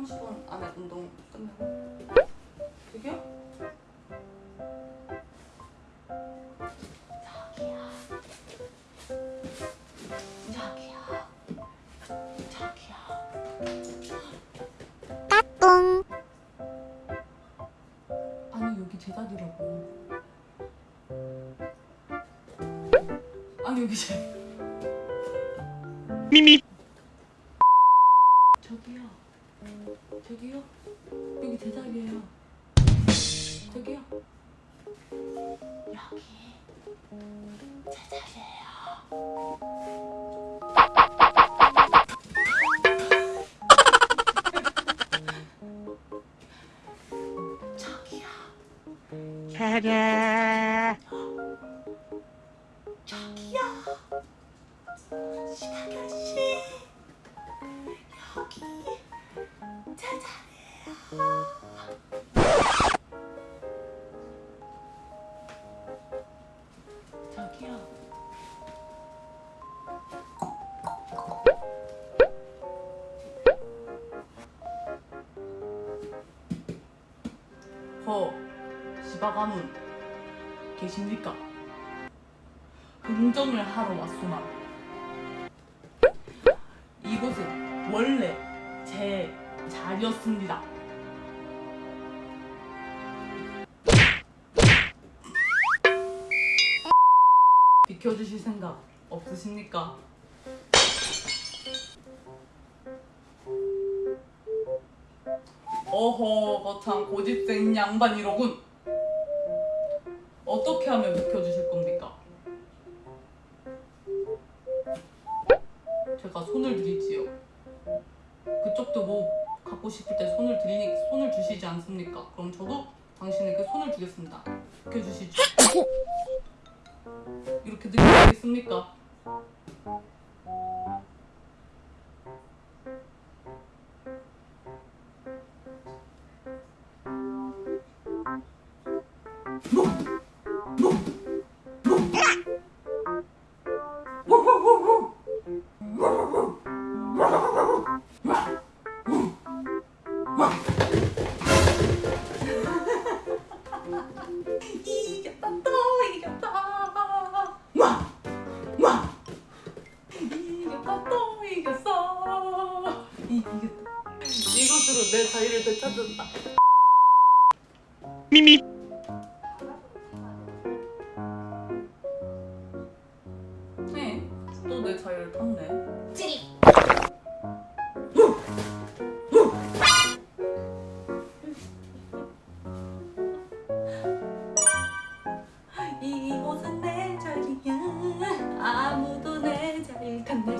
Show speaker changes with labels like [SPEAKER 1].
[SPEAKER 1] 30분 안에 운동 끝내고. 저기요? 저기요 저기요 저기요 아니 여기 제 자리라고. 아니 여기 제
[SPEAKER 2] 미미
[SPEAKER 1] 저기요 저기요? 여기 제 자리예요. 저기요? 여기 제 자리예요. 저기요. 저기요 허 시바가문 계십니까? 흥정을 하러 왔소나 이곳은 원래 제 자리였습니다 비켜주실 생각 없으십니까? 어허 거참 고집생 양반 이로군 어떻게 하면 비켜주실 겁니까? 제가 손을 드리지요. 그쪽도 뭐 갖고 싶을 때 손을 드리니 손을 주시지 않습니까? 그럼 저도 당신에게 손을 주겠습니다. 비켜주시죠. 이렇게 드리겠습니까? 이겼다 또 이겼다 와! 와! 이겼다 또 이겼어 이, 이겼다 이것으로 내 자리를 되찾는다
[SPEAKER 2] 미미 또내 자리를 탔네. 이곳은 내 자리야. 아무도 내 자리를 탔네.